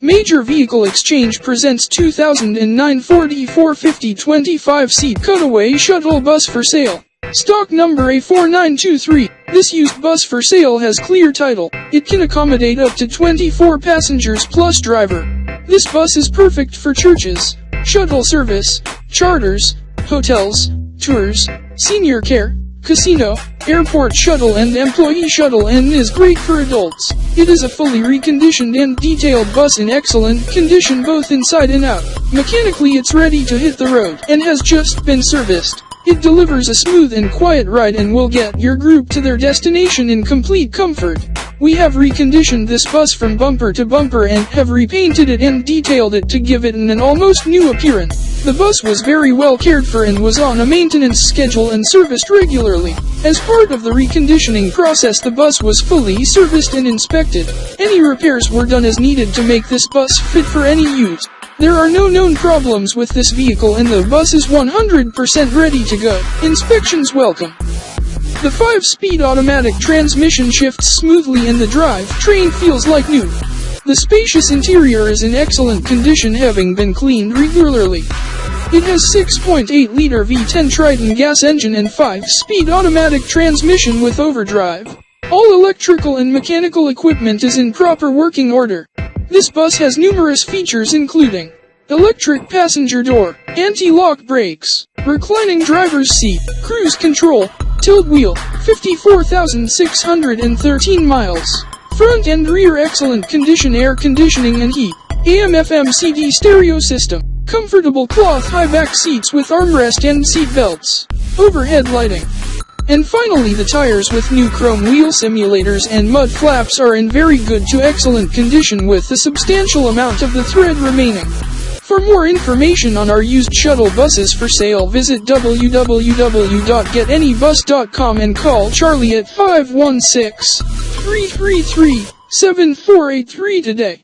Major Vehicle Exchange presents 2009 Ford E450 25-seat cutaway shuttle bus for sale. Stock number A4923. This used bus for sale has clear title. It can accommodate up to 24 passengers plus driver. This bus is perfect for churches, shuttle service, charters, hotels, tours, senior care, casino, airport shuttle and employee shuttle and is great for adults. It is a fully reconditioned and detailed bus in excellent condition both inside and out. Mechanically it's ready to hit the road and has just been serviced. It delivers a smooth and quiet ride and will get your group to their destination in complete comfort. We have reconditioned this bus from bumper to bumper and have repainted it and detailed it to give it an, almost new appearance. The bus was very well cared for and was on a maintenance schedule and serviced regularly. As part of the reconditioning process the bus was fully serviced and inspected. Any repairs were done as needed to make this bus fit for any use. There are no known problems with this vehicle and the bus is 100% ready to go. Inspections welcome. The 5-speed automatic transmission shifts smoothly and the drive train feels like new. The spacious interior is in excellent condition having been cleaned regularly. It has 6.8-liter V10 Triton gas engine and 5-speed automatic transmission with overdrive. All electrical and mechanical equipment is in proper working order. This bus has numerous features including electric passenger door, anti-lock brakes, reclining driver's seat, cruise control, tilt wheel, 54,613 miles. Front and rear excellent condition air conditioning and heat. AM FM CD stereo system. Comfortable cloth high back seats with armrest and seat belts. Overhead lighting. And finally the tires with new chrome wheel simulators and mud flaps are in very good to excellent condition with a substantial amount of the thread remaining. For more information on our used shuttle buses for sale visit www.getanybus.com and call Charlie at 516-333-7483 today.